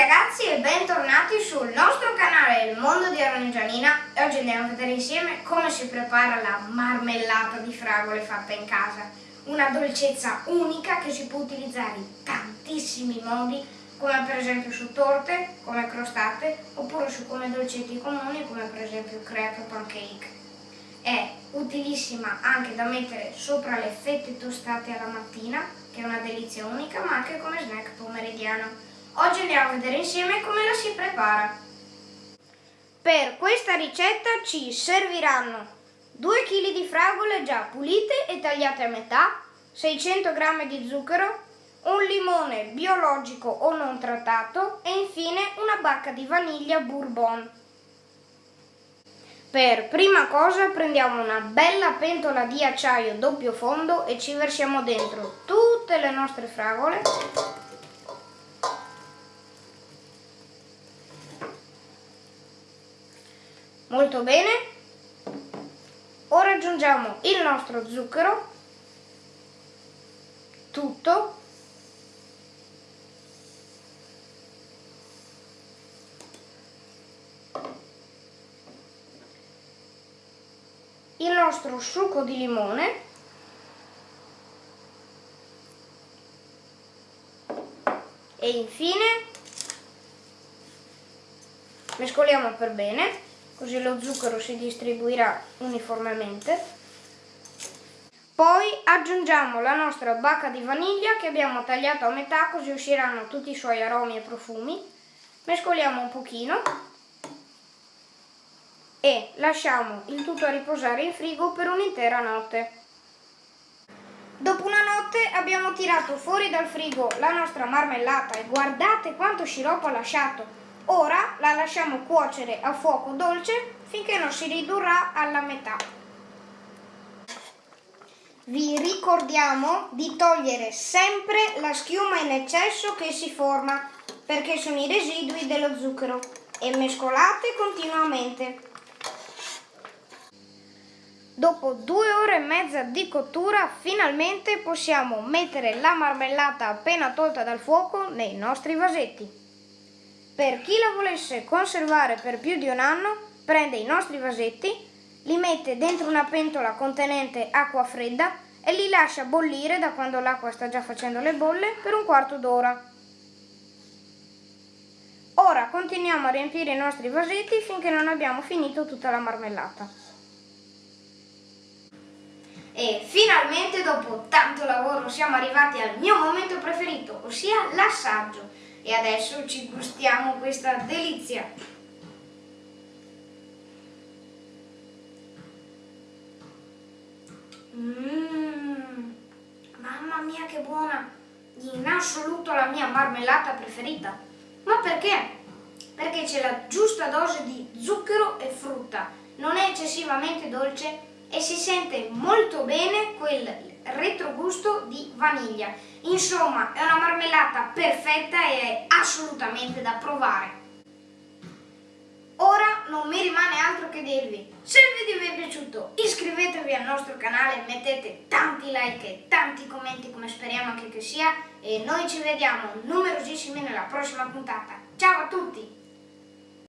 ragazzi e bentornati sul nostro canale Il Mondo di Arangianina oggi andiamo a vedere insieme come si prepara la marmellata di fragole fatta in casa. Una dolcezza unica che si può utilizzare in tantissimi modi come per esempio su torte, come crostate oppure su come dolcetti comuni come per esempio crepe o pancake. È utilissima anche da mettere sopra le fette tostate alla mattina che è una delizia unica ma anche come snack pomeridiano. Oggi andiamo a vedere insieme come la si prepara. Per questa ricetta ci serviranno 2 kg di fragole già pulite e tagliate a metà, 600 g di zucchero, un limone biologico o non trattato e infine una bacca di vaniglia bourbon. Per prima cosa prendiamo una bella pentola di acciaio doppio fondo e ci versiamo dentro tutte le nostre fragole Molto bene. Ora aggiungiamo il nostro zucchero, tutto. Il nostro succo di limone. E infine mescoliamo per bene così lo zucchero si distribuirà uniformemente. Poi aggiungiamo la nostra bacca di vaniglia che abbiamo tagliato a metà così usciranno tutti i suoi aromi e profumi. Mescoliamo un pochino e lasciamo il tutto a riposare in frigo per un'intera notte. Dopo una notte abbiamo tirato fuori dal frigo la nostra marmellata e guardate quanto sciroppo ha lasciato. Ora la lasciamo cuocere a fuoco dolce finché non si ridurrà alla metà. Vi ricordiamo di togliere sempre la schiuma in eccesso che si forma perché sono i residui dello zucchero e mescolate continuamente. Dopo due ore e mezza di cottura finalmente possiamo mettere la marmellata appena tolta dal fuoco nei nostri vasetti. Per chi la volesse conservare per più di un anno, prende i nostri vasetti, li mette dentro una pentola contenente acqua fredda e li lascia bollire da quando l'acqua sta già facendo le bolle per un quarto d'ora. Ora continuiamo a riempire i nostri vasetti finché non abbiamo finito tutta la marmellata. E finalmente dopo tanto lavoro siamo arrivati al mio momento preferito, ossia l'assaggio e adesso ci gustiamo questa delizia. Mmm, mamma mia che buona! In assoluto la mia marmellata preferita. Ma perché? Perché c'è la giusta dose di zucchero e frutta, non è eccessivamente dolce e si sente molto bene quel retrogusto di vaniglia. Insomma, è una marmellata perfetta e è assolutamente da provare. Ora non mi rimane altro che dirvi, se il video vi è piaciuto iscrivetevi al nostro canale, mettete tanti like e tanti commenti come speriamo anche che sia e noi ci vediamo numerosissimi nella prossima puntata. Ciao a tutti!